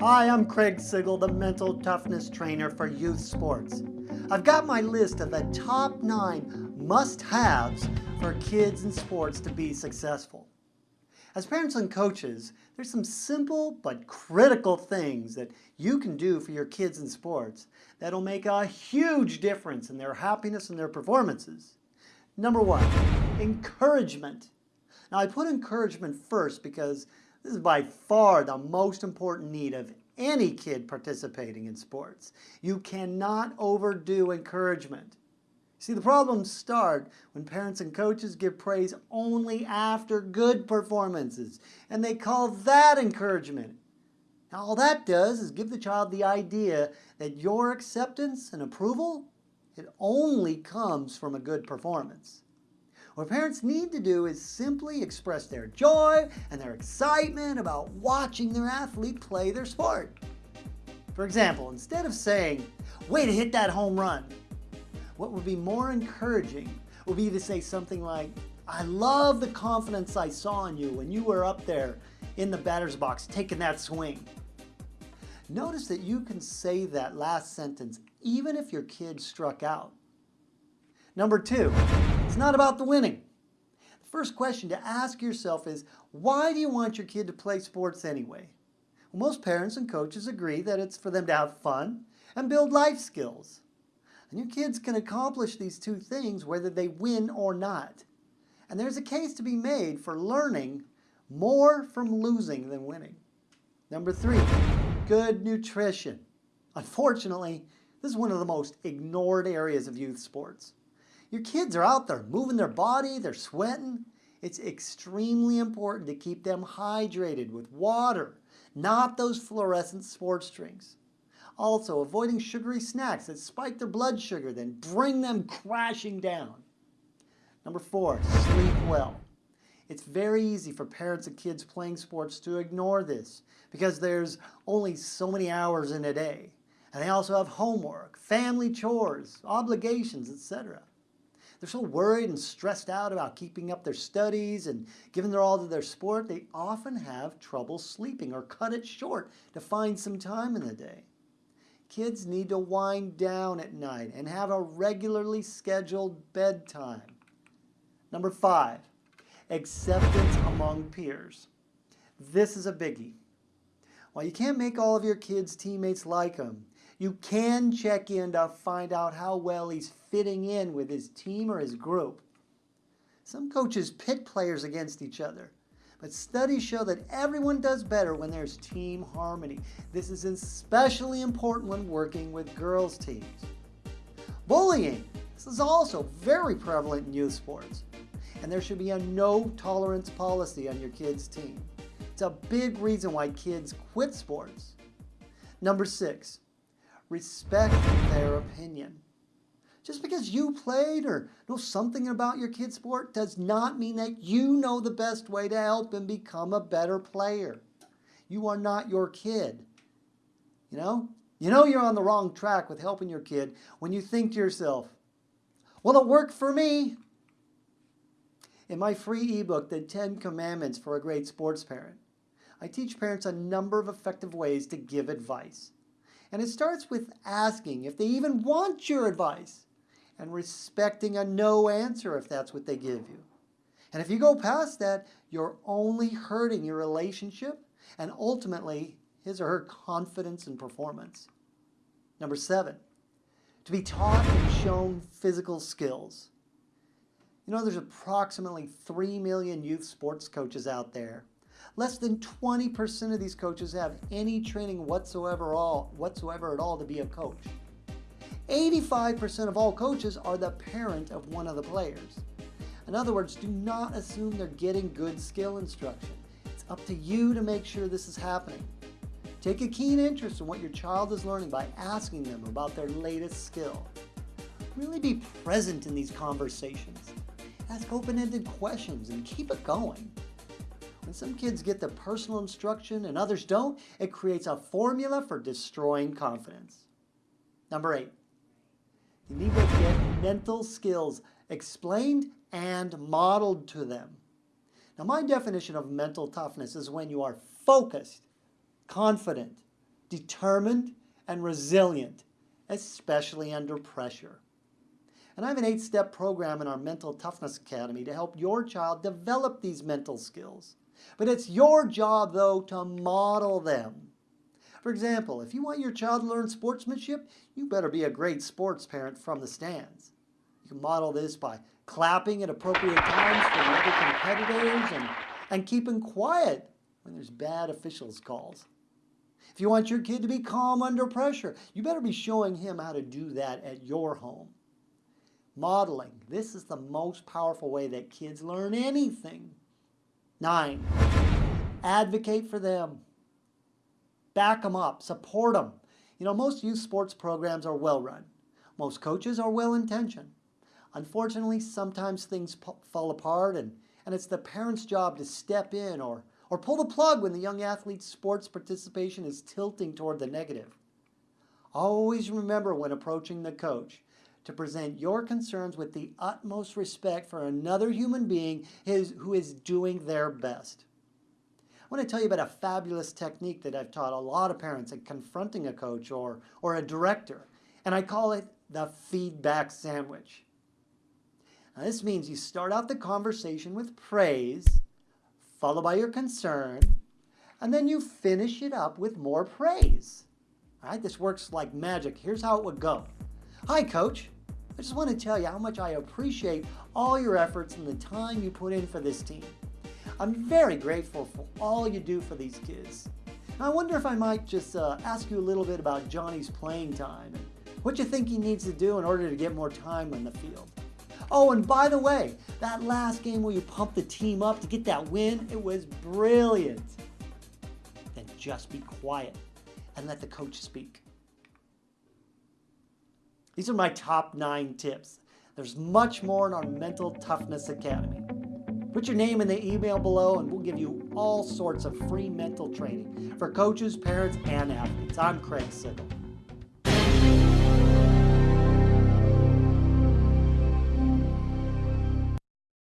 Hi, I'm Craig Sigl, the mental toughness trainer for youth sports. I've got my list of the top nine must-haves for kids in sports to be successful. As parents and coaches, there's some simple but critical things that you can do for your kids in sports that'll make a huge difference in their happiness and their performances. Number one, encouragement. Now I put encouragement first because this is by far the most important need of any kid participating in sports. You cannot overdo encouragement. See, the problems start when parents and coaches give praise only after good performances, and they call that encouragement. Now, all that does is give the child the idea that your acceptance and approval, it only comes from a good performance. What parents need to do is simply express their joy and their excitement about watching their athlete play their sport. For example, instead of saying, way to hit that home run, what would be more encouraging would be to say something like, I love the confidence I saw in you when you were up there in the batter's box taking that swing. Notice that you can say that last sentence even if your kid struck out. Number two, it's not about the winning. The first question to ask yourself is, why do you want your kid to play sports anyway? Well, most parents and coaches agree that it's for them to have fun and build life skills. And your kids can accomplish these two things whether they win or not. And there's a case to be made for learning more from losing than winning. Number three, good nutrition. Unfortunately, this is one of the most ignored areas of youth sports. Your kids are out there moving their body, they're sweating. It's extremely important to keep them hydrated with water, not those fluorescent sports drinks. Also, avoiding sugary snacks that spike their blood sugar, then bring them crashing down. Number four, sleep well. It's very easy for parents of kids playing sports to ignore this because there's only so many hours in a day. And they also have homework, family chores, obligations, etc. They're so worried and stressed out about keeping up their studies and giving their all to their sport, they often have trouble sleeping or cut it short to find some time in the day. Kids need to wind down at night and have a regularly scheduled bedtime. Number five, acceptance among peers. This is a biggie. While you can't make all of your kids' teammates like them, you can check in to find out how well he's fitting in with his team or his group. Some coaches pit players against each other, but studies show that everyone does better when there's team harmony. This is especially important when working with girls' teams. Bullying. This is also very prevalent in youth sports, and there should be a no tolerance policy on your kid's team. It's a big reason why kids quit sports. Number six, respect their opinion. Just because you played or know something about your kid's sport does not mean that you know the best way to help him become a better player. You are not your kid. You know? You know you're on the wrong track with helping your kid when you think to yourself, well, it worked for me. In my free ebook, The 10 Commandments for a Great Sports Parent, I teach parents a number of effective ways to give advice. And it starts with asking if they even want your advice and respecting a no answer if that's what they give you. And if you go past that, you're only hurting your relationship and ultimately his or her confidence and performance. Number seven, to be taught and shown physical skills. You know, there's approximately 3 million youth sports coaches out there. Less than 20% of these coaches have any training whatsoever, all, whatsoever at all to be a coach. 85% of all coaches are the parent of one of the players. In other words, do not assume they're getting good skill instruction. It's up to you to make sure this is happening. Take a keen interest in what your child is learning by asking them about their latest skill. Really be present in these conversations. Ask open-ended questions and keep it going. When some kids get the personal instruction and others don't, it creates a formula for destroying confidence. Number eight, you need to get mental skills explained and modeled to them. Now my definition of mental toughness is when you are focused, confident, determined, and resilient, especially under pressure. And I have an eight step program in our Mental Toughness Academy to help your child develop these mental skills. But it's your job, though, to model them. For example, if you want your child to learn sportsmanship, you better be a great sports parent from the stands. You can model this by clapping at appropriate times for the other competitors and, and keeping quiet when there's bad officials calls. If you want your kid to be calm under pressure, you better be showing him how to do that at your home. Modeling. This is the most powerful way that kids learn anything. Nine, advocate for them. Back them up, support them. You know, most youth sports programs are well run. Most coaches are well intentioned. Unfortunately, sometimes things fall apart and, and it's the parent's job to step in or, or pull the plug when the young athlete's sports participation is tilting toward the negative. Always remember when approaching the coach to present your concerns with the utmost respect for another human being who is doing their best. I want to tell you about a fabulous technique that I've taught a lot of parents in confronting a coach or, or a director, and I call it the feedback sandwich. Now, this means you start out the conversation with praise, followed by your concern, and then you finish it up with more praise. All right, this works like magic. Here's how it would go. Hi, Coach. I just want to tell you how much I appreciate all your efforts and the time you put in for this team. I'm very grateful for all you do for these kids. I wonder if I might just uh, ask you a little bit about Johnny's playing time and what you think he needs to do in order to get more time on the field. Oh, and by the way, that last game where you pumped the team up to get that win, it was brilliant. Then just be quiet and let the coach speak. These are my top nine tips. There's much more in our Mental Toughness Academy. Put your name in the email below and we'll give you all sorts of free mental training for coaches, parents, and athletes. I'm Craig Sigl.